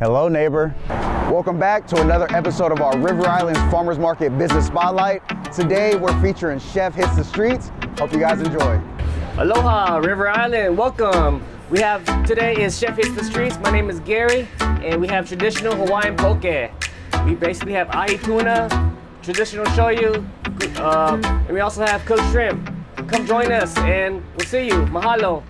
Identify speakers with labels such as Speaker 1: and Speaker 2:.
Speaker 1: Hello, neighbor. Welcome back to another episode of our River Islands Farmers Market Business Spotlight. Today, we're featuring Chef Hits the Streets. Hope you guys enjoy.
Speaker 2: Aloha, River Island, welcome. We have, today is Chef Hits the Streets. My name is Gary, and we have traditional Hawaiian poke. We basically have ahi tuna, traditional shoyu, uh, and we also have cooked shrimp. Come join us, and we'll see you. Mahalo.